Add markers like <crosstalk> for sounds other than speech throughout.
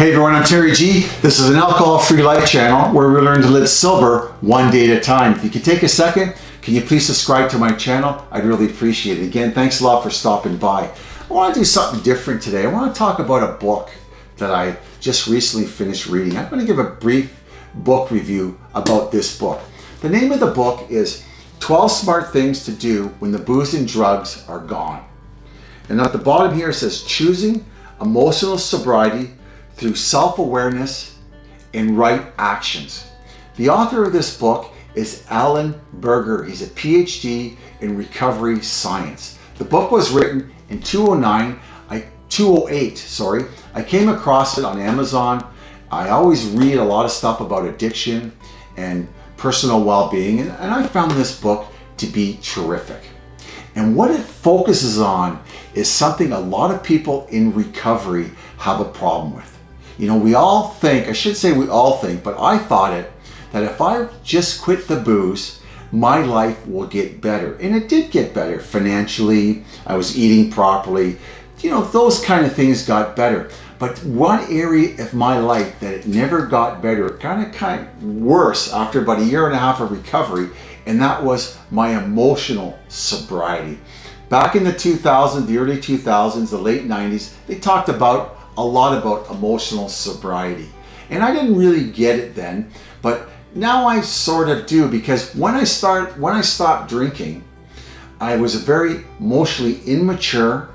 Hey everyone, I'm Terry G. This is an alcohol-free life channel where we learn to live sober one day at a time. If you could take a second, can you please subscribe to my channel? I'd really appreciate it. Again, thanks a lot for stopping by. I want to do something different today. I want to talk about a book that I just recently finished reading. I'm going to give a brief book review about this book. The name of the book is 12 Smart Things to Do When the Booze and Drugs Are Gone. And at the bottom here it says, Choosing Emotional Sobriety through self-awareness and right actions. The author of this book is Allen Berger. He's a PhD in recovery science. The book was written in 2009, I, 208, sorry. I came across it on Amazon. I always read a lot of stuff about addiction and personal well-being, and, and I found this book to be terrific. And what it focuses on is something a lot of people in recovery have a problem with. You know, we all think, I should say we all think, but I thought it, that if I just quit the booze, my life will get better. And it did get better financially. I was eating properly. You know, those kind of things got better. But one area of my life that it never got better, it kind of kind of worse after about a year and a half of recovery, and that was my emotional sobriety. Back in the 2000s, the early 2000s, the late 90s, they talked about a lot about emotional sobriety. And I didn't really get it then, but now I sort of do because when I start when I stopped drinking, I was very emotionally immature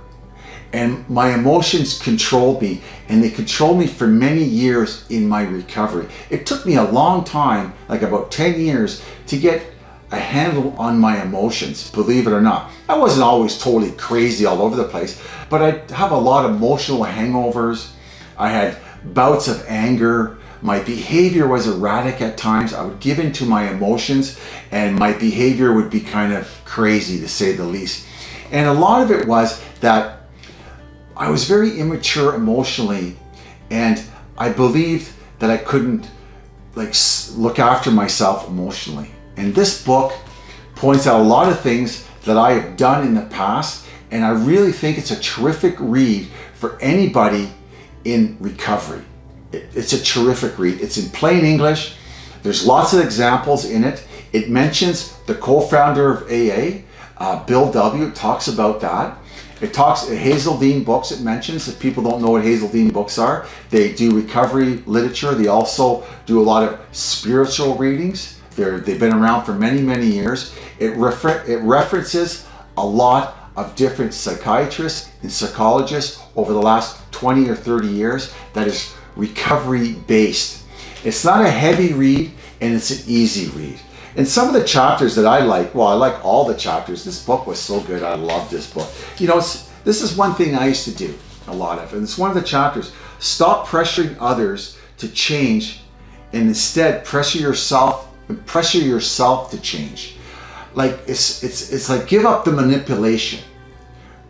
and my emotions controlled me and they controlled me for many years in my recovery. It took me a long time, like about 10 years, to get a handle on my emotions, believe it or not. I wasn't always totally crazy all over the place, but I have a lot of emotional hangovers. I had bouts of anger. My behavior was erratic at times. I would give in to my emotions and my behavior would be kind of crazy to say the least. And a lot of it was that I was very immature emotionally and I believed that I couldn't like look after myself emotionally. And this book points out a lot of things that I have done in the past and I really think it's a terrific read for anybody in recovery. It's a terrific read. It's in plain English. There's lots of examples in it. It mentions the co-founder of AA, uh, Bill W. Talks about that. It talks, Hazelden books it mentions, if people don't know what Hazelden books are, they do recovery literature. They also do a lot of spiritual readings. They're, they've been around for many, many years. It, refer, it references a lot of different psychiatrists and psychologists over the last 20 or 30 years that is recovery based. It's not a heavy read and it's an easy read. And some of the chapters that I like, well, I like all the chapters. This book was so good. I love this book. You know, this is one thing I used to do a lot of, and it's one of the chapters. Stop pressuring others to change and instead pressure yourself pressure yourself to change. Like it's, it's, it's like give up the manipulation.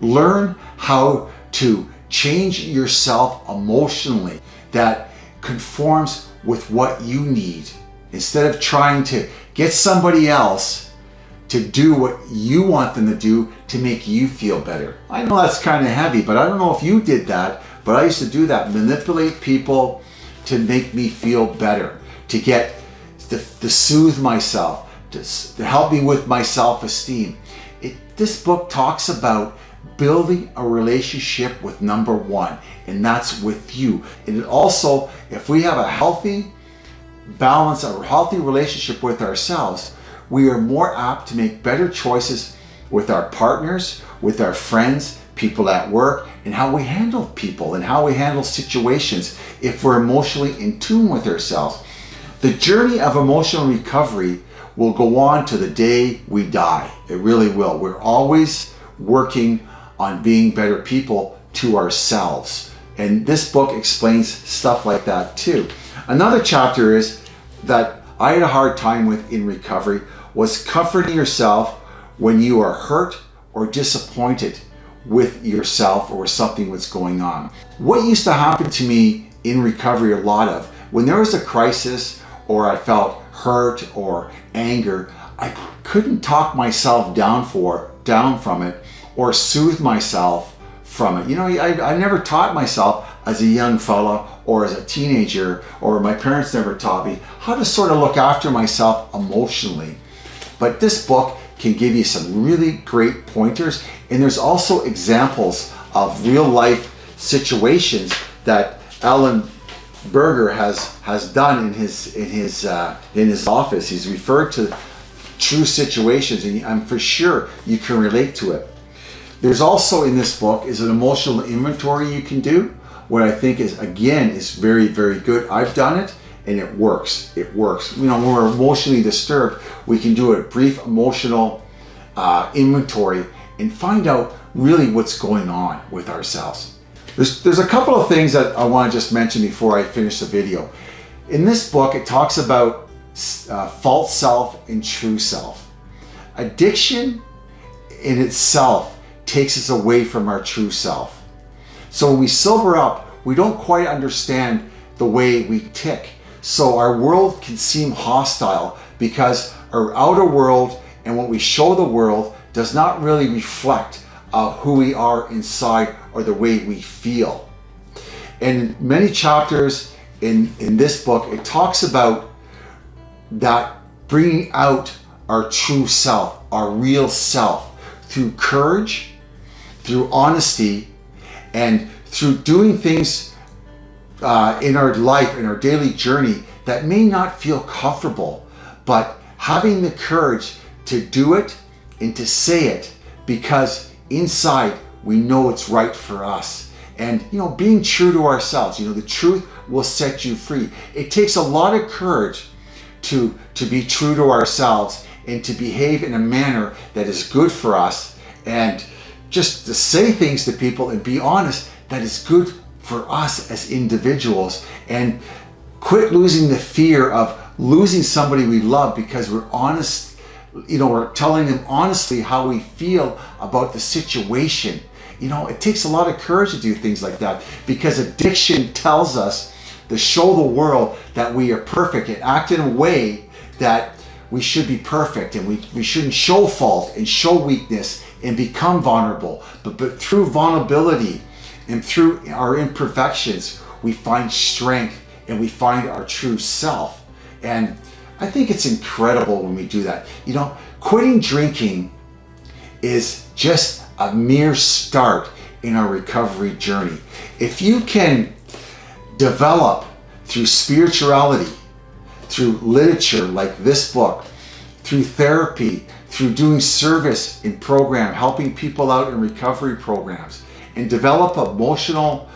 Learn how to change yourself emotionally that conforms with what you need instead of trying to get somebody else to do what you want them to do to make you feel better. I know that's kind of heavy, but I don't know if you did that, but I used to do that, manipulate people to make me feel better, to get to, to soothe myself, to, to help me with my self-esteem. This book talks about building a relationship with number one, and that's with you. And it also, if we have a healthy balance, a healthy relationship with ourselves, we are more apt to make better choices with our partners, with our friends, people at work, and how we handle people and how we handle situations if we're emotionally in tune with ourselves. The journey of emotional recovery will go on to the day we die. It really will. We're always working on being better people to ourselves. And this book explains stuff like that too. Another chapter is that I had a hard time with in recovery was comforting yourself when you are hurt or disappointed with yourself or something that's going on. What used to happen to me in recovery a lot of, when there was a crisis or I felt hurt or anger, I couldn't talk myself down for down from it or soothe myself from it. You know, I, I never taught myself as a young fella or as a teenager, or my parents never taught me how to sort of look after myself emotionally. But this book can give you some really great pointers. And there's also examples of real life situations that Allen Berger has has done in his in his uh, in his office. He's referred to true situations, and I'm for sure you can relate to it. There's also in this book is an emotional inventory you can do. What I think is again is very very good. I've done it and it works. It works. You know, when we're emotionally disturbed, we can do a brief emotional uh, inventory and find out really what's going on with ourselves. There's, there's a couple of things that I want to just mention before I finish the video. In this book, it talks about uh, false self and true self. Addiction in itself takes us away from our true self. So when we sober up, we don't quite understand the way we tick. So our world can seem hostile because our outer world and what we show the world does not really reflect uh, who we are inside or the way we feel. And many chapters in, in this book, it talks about that bringing out our true self, our real self, through courage, through honesty, and through doing things uh, in our life, in our daily journey that may not feel comfortable, but having the courage to do it and to say it because inside we know it's right for us. And, you know, being true to ourselves, you know, the truth will set you free. It takes a lot of courage to, to be true to ourselves and to behave in a manner that is good for us and just to say things to people and be honest that is good for us as individuals and quit losing the fear of losing somebody we love because we're honest, you know, we're telling them honestly how we feel about the situation. You know, it takes a lot of courage to do things like that because addiction tells us to show the world that we are perfect and act in a way that we should be perfect and we, we shouldn't show fault and show weakness and become vulnerable. But, but through vulnerability, and through our imperfections, we find strength and we find our true self. And I think it's incredible when we do that. You know, quitting drinking is just a mere start in our recovery journey. If you can develop through spirituality, through literature like this book, through therapy, through doing service in program, helping people out in recovery programs, and develop emotional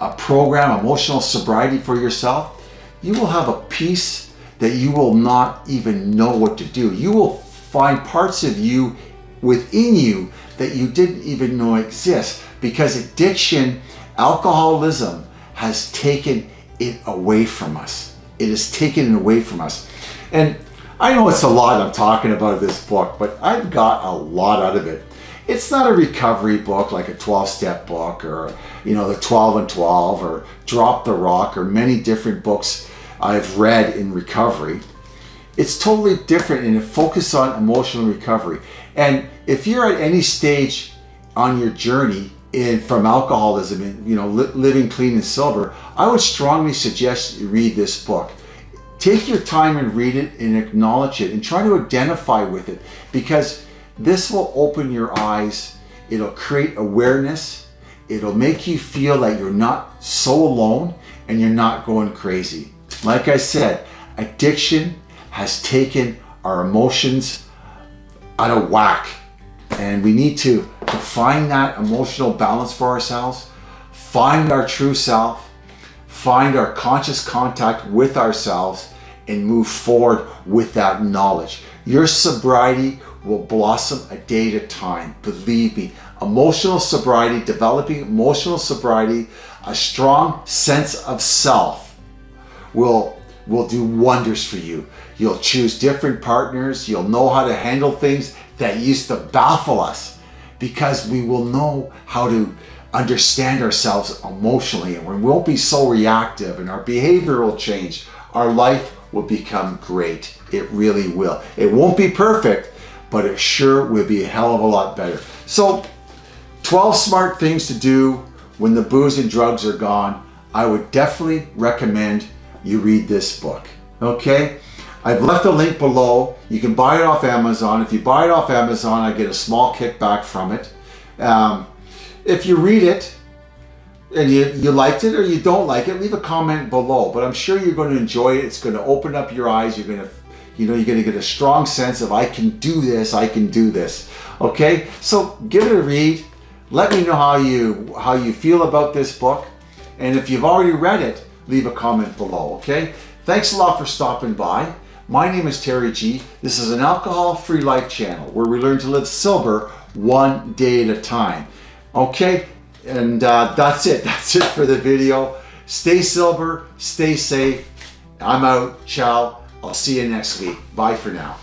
a program, emotional sobriety for yourself, you will have a peace that you will not even know what to do. You will find parts of you within you that you didn't even know exist because addiction, alcoholism has taken it away from us. It has taken it away from us. And I know it's a lot I'm talking about this book, but I've got a lot out of it it's not a recovery book like a 12-step book or you know the 12 and 12 or drop the rock or many different books I've read in recovery it's totally different and it focuses on emotional recovery and if you're at any stage on your journey in from alcoholism and you know li living clean and sober I would strongly suggest you read this book take your time and read it and acknowledge it and try to identify with it because this will open your eyes. It'll create awareness. It'll make you feel that you're not so alone and you're not going crazy. Like I said, addiction has taken our emotions out of whack. And we need to, to find that emotional balance for ourselves, find our true self, find our conscious contact with ourselves, and move forward with that knowledge. Your sobriety will blossom a day at a time. Believe me, emotional sobriety, developing emotional sobriety, a strong sense of self will, will do wonders for you. You'll choose different partners. You'll know how to handle things that used to baffle us because we will know how to understand ourselves emotionally and we won't be so reactive and our behavior will change. Our life will become great. It really will. It won't be perfect, but it sure will be a hell of a lot better. So 12 smart things to do when the booze and drugs are gone, I would definitely recommend you read this book. Okay? I've left a link below. You can buy it off Amazon. If you buy it off Amazon, I get a small kickback from it. Um, if you read it and you, you liked it or you don't like it, leave a comment below. But I'm sure you're going to enjoy it. It's going to open up your eyes. You're going to, you know, you're going to get a strong sense of I can do this. I can do this. Okay, so give it a read. Let me know how you how you feel about this book, and if you've already read it, leave a comment below. Okay. Thanks a lot for stopping by. My name is Terry G. This is an alcohol-free life channel where we learn to live sober one day at a time. Okay, and uh, that's it. <laughs> That's it for the video. Stay sober, stay safe. I'm out. Ciao. I'll see you next week. Bye for now.